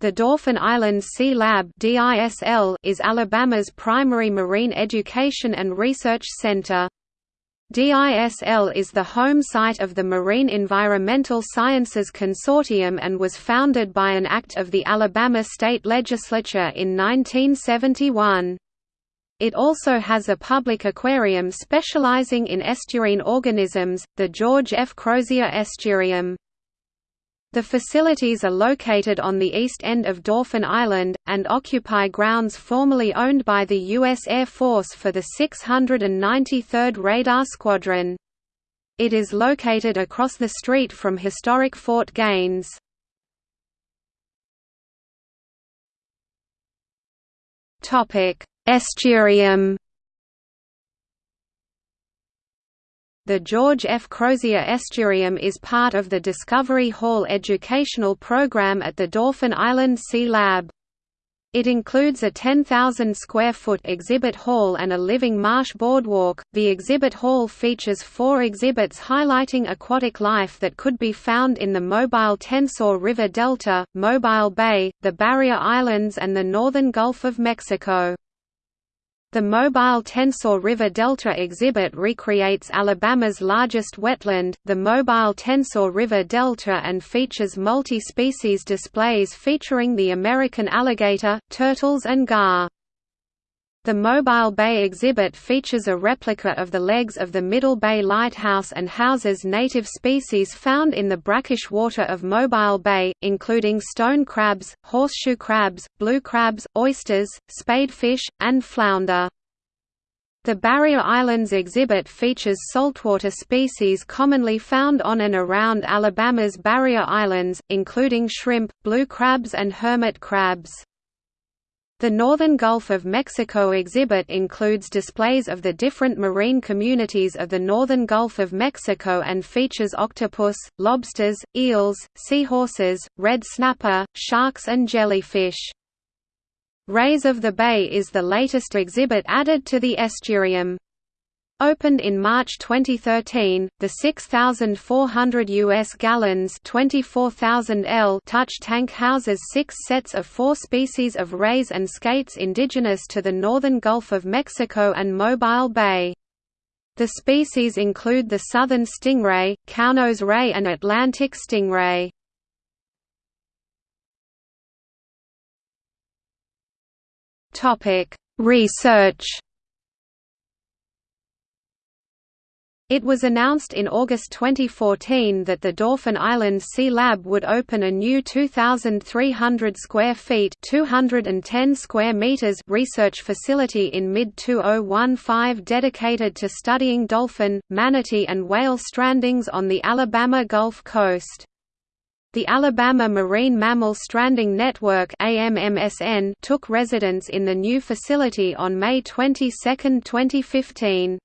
The Dauphin Island Sea Lab is Alabama's primary marine education and research center. DISL is the home site of the Marine Environmental Sciences Consortium and was founded by an act of the Alabama State Legislature in 1971. It also has a public aquarium specializing in estuarine organisms, the George F. Crozier Estuarium. The facilities are located on the east end of Dauphin Island, and occupy grounds formerly owned by the U.S. Air Force for the 693rd Radar Squadron. It is located across the street from historic Fort Gaines. Estuarium The George F. Crozier Estuarium is part of the Discovery Hall educational program at the Dauphin Island Sea Lab. It includes a 10,000 square foot exhibit hall and a living marsh boardwalk. The exhibit hall features four exhibits highlighting aquatic life that could be found in the Mobile Tensaw River Delta, Mobile Bay, the Barrier Islands, and the northern Gulf of Mexico. The Mobile Tensaw River Delta exhibit recreates Alabama's largest wetland, the Mobile Tensaw River Delta and features multi-species displays featuring the American alligator, turtles and gar. The Mobile Bay exhibit features a replica of the legs of the Middle Bay Lighthouse and houses native species found in the brackish water of Mobile Bay, including stone crabs, horseshoe crabs, blue crabs, oysters, spadefish, and flounder. The Barrier Islands exhibit features saltwater species commonly found on and around Alabama's Barrier Islands, including shrimp, blue crabs and hermit crabs. The Northern Gulf of Mexico exhibit includes displays of the different marine communities of the Northern Gulf of Mexico and features octopus, lobsters, eels, seahorses, red snapper, sharks and jellyfish. Rays of the Bay is the latest exhibit added to the estuarium. Opened in March 2013, the 6,400 U.S. gallons 24,000 L touch tank houses six sets of four species of rays and skates indigenous to the northern Gulf of Mexico and Mobile Bay. The species include the southern stingray, cownose ray and Atlantic stingray. Research It was announced in August 2014 that the Dauphin Island Sea Lab would open a new 2,300 square feet (210 square meters) research facility in mid-2015 dedicated to studying dolphin, manatee and whale strandings on the Alabama Gulf Coast. The Alabama Marine Mammal Stranding Network took residence in the new facility on May 22, 2015.